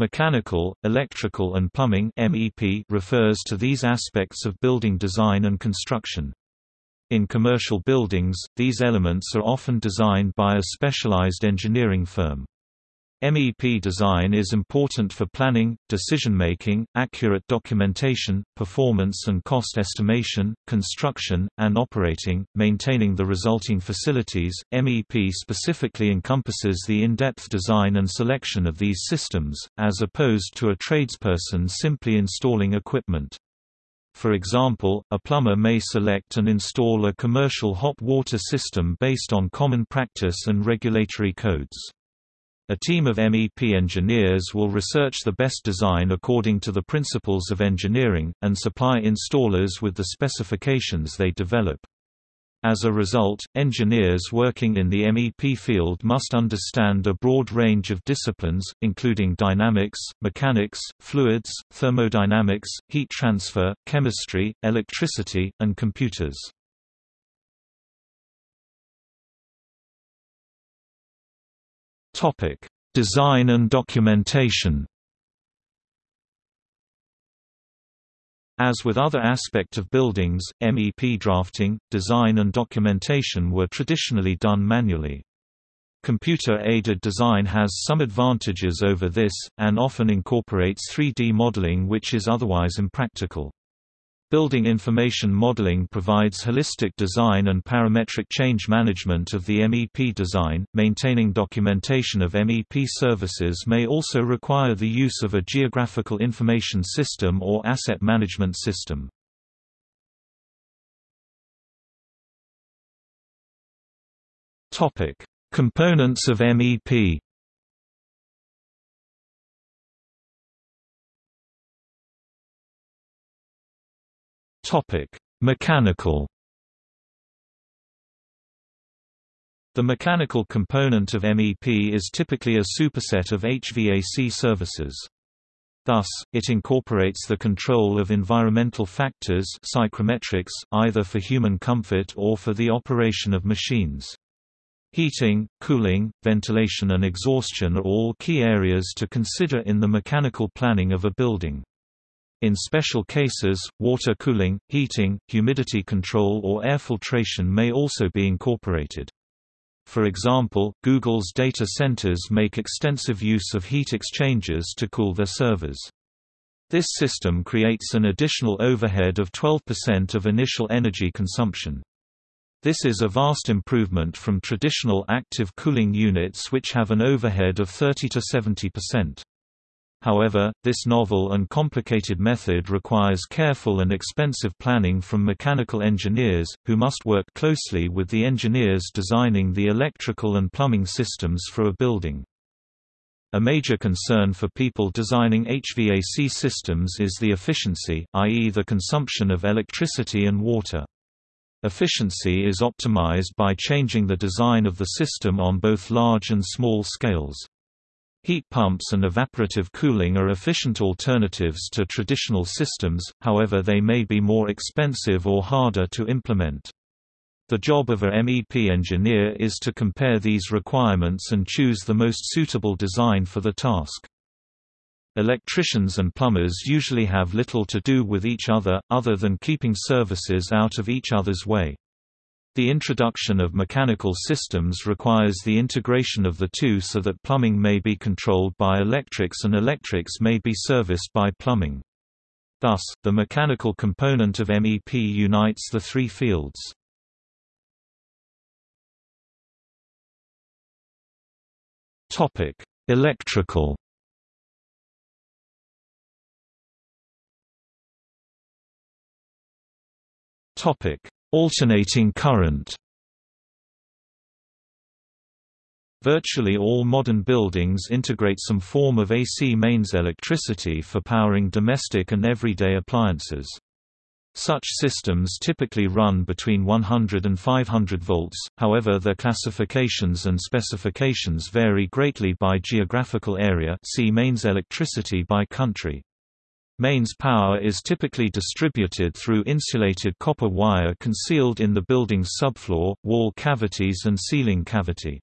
Mechanical, electrical and plumbing MEP refers to these aspects of building design and construction. In commercial buildings, these elements are often designed by a specialized engineering firm. MEP design is important for planning, decision-making, accurate documentation, performance and cost estimation, construction, and operating, maintaining the resulting facilities. MEP specifically encompasses the in-depth design and selection of these systems, as opposed to a tradesperson simply installing equipment. For example, a plumber may select and install a commercial hot water system based on common practice and regulatory codes. A team of MEP engineers will research the best design according to the principles of engineering, and supply installers with the specifications they develop. As a result, engineers working in the MEP field must understand a broad range of disciplines, including dynamics, mechanics, fluids, thermodynamics, heat transfer, chemistry, electricity, and computers. Topic: Design and documentation. As with other aspect of buildings, MEP drafting, design and documentation were traditionally done manually. Computer-aided design has some advantages over this, and often incorporates 3D modeling which is otherwise impractical. Building information modeling provides holistic design and parametric change management of the MEP design. Maintaining documentation of MEP services may also require the use of a geographical information system or asset management system. Topic: Components of MEP. Topic: Mechanical. The mechanical component of MEP is typically a superset of HVAC services. Thus, it incorporates the control of environmental factors psychrometrics, either for human comfort or for the operation of machines. Heating, cooling, ventilation and exhaustion are all key areas to consider in the mechanical planning of a building. In special cases, water cooling, heating, humidity control or air filtration may also be incorporated. For example, Google's data centers make extensive use of heat exchangers to cool their servers. This system creates an additional overhead of 12% of initial energy consumption. This is a vast improvement from traditional active cooling units which have an overhead of 30 to 70%. However, this novel and complicated method requires careful and expensive planning from mechanical engineers, who must work closely with the engineers designing the electrical and plumbing systems for a building. A major concern for people designing HVAC systems is the efficiency, i.e. the consumption of electricity and water. Efficiency is optimized by changing the design of the system on both large and small scales. Heat pumps and evaporative cooling are efficient alternatives to traditional systems, however they may be more expensive or harder to implement. The job of a MEP engineer is to compare these requirements and choose the most suitable design for the task. Electricians and plumbers usually have little to do with each other, other than keeping services out of each other's way. The introduction of mechanical systems requires the integration of the two so that plumbing may be controlled by electrics and electrics may be serviced by plumbing. Thus, the mechanical component of MEP unites the three fields. Electrical Topic Alternating current Virtually all modern buildings integrate some form of AC mains electricity for powering domestic and everyday appliances. Such systems typically run between 100 and 500 volts, however their classifications and specifications vary greatly by geographical area see mains electricity by country. Mains power is typically distributed through insulated copper wire concealed in the building's subfloor, wall cavities and ceiling cavity.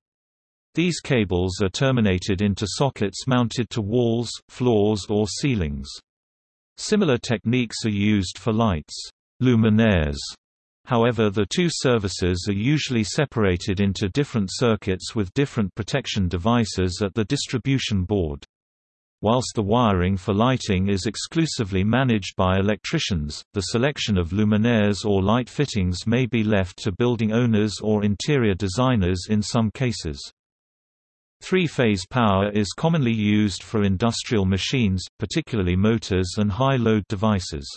These cables are terminated into sockets mounted to walls, floors or ceilings. Similar techniques are used for lights luminaires. However the two services are usually separated into different circuits with different protection devices at the distribution board. Whilst the wiring for lighting is exclusively managed by electricians, the selection of luminaires or light fittings may be left to building owners or interior designers in some cases. Three-phase power is commonly used for industrial machines, particularly motors and high-load devices.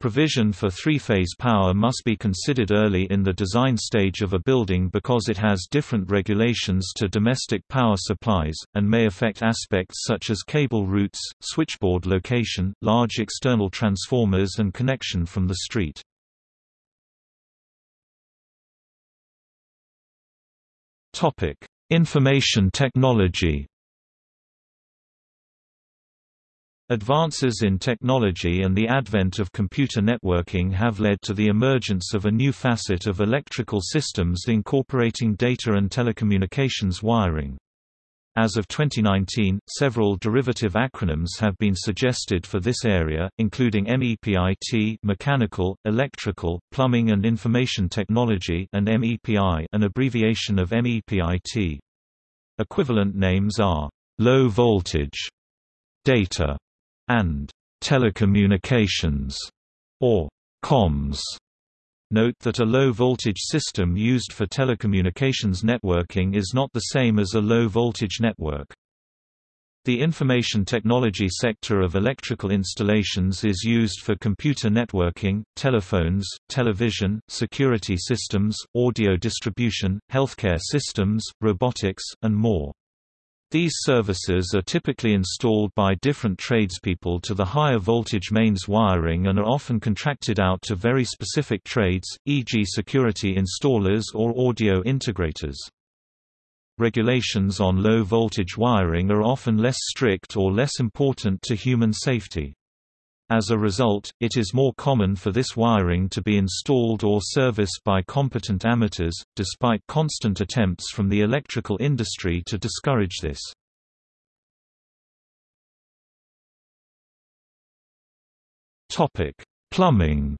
Provision for three-phase power must be considered early in the design stage of a building because it has different regulations to domestic power supplies, and may affect aspects such as cable routes, switchboard location, large external transformers and connection from the street. Information technology Advances in technology and the advent of computer networking have led to the emergence of a new facet of electrical systems incorporating data and telecommunications wiring. As of 2019, several derivative acronyms have been suggested for this area, including MEPIT mechanical, electrical, plumbing and information technology and MEPI an abbreviation of MEPIT. Equivalent names are low voltage, data, and telecommunications, or comms. Note that a low-voltage system used for telecommunications networking is not the same as a low-voltage network. The information technology sector of electrical installations is used for computer networking, telephones, television, security systems, audio distribution, healthcare systems, robotics, and more. These services are typically installed by different tradespeople to the higher voltage mains wiring and are often contracted out to very specific trades, e.g. security installers or audio integrators. Regulations on low voltage wiring are often less strict or less important to human safety. As a result, it is more common for this wiring to be installed or serviced by competent amateurs, despite constant attempts from the electrical industry to discourage this. Plumbing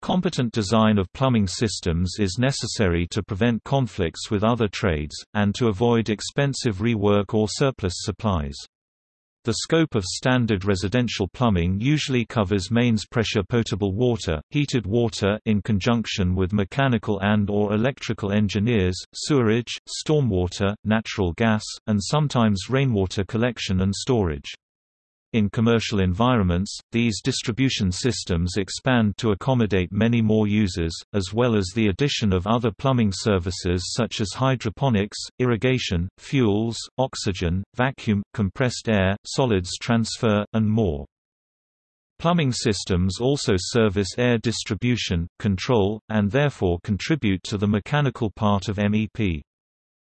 Competent design of plumbing systems is necessary to prevent conflicts with other trades, and to avoid expensive rework or surplus supplies. The scope of standard residential plumbing usually covers mains pressure potable water, heated water in conjunction with mechanical and or electrical engineers, sewerage, stormwater, natural gas, and sometimes rainwater collection and storage. In commercial environments, these distribution systems expand to accommodate many more users, as well as the addition of other plumbing services such as hydroponics, irrigation, fuels, oxygen, vacuum, compressed air, solids transfer, and more. Plumbing systems also service air distribution, control, and therefore contribute to the mechanical part of MEP.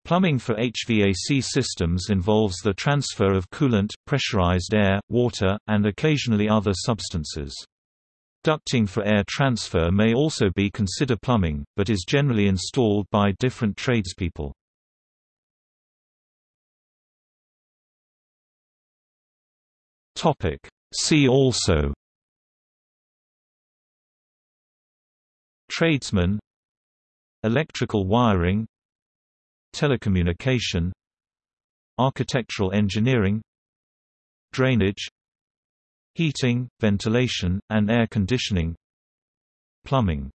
Plumbing for HVAC systems involves the transfer of coolant, pressurized air, water, and occasionally other substances. Ducting for air transfer may also be considered plumbing, but is generally installed by different tradespeople. Topic See also Tradesman Electrical wiring Telecommunication Architectural engineering Drainage Heating, ventilation, and air conditioning Plumbing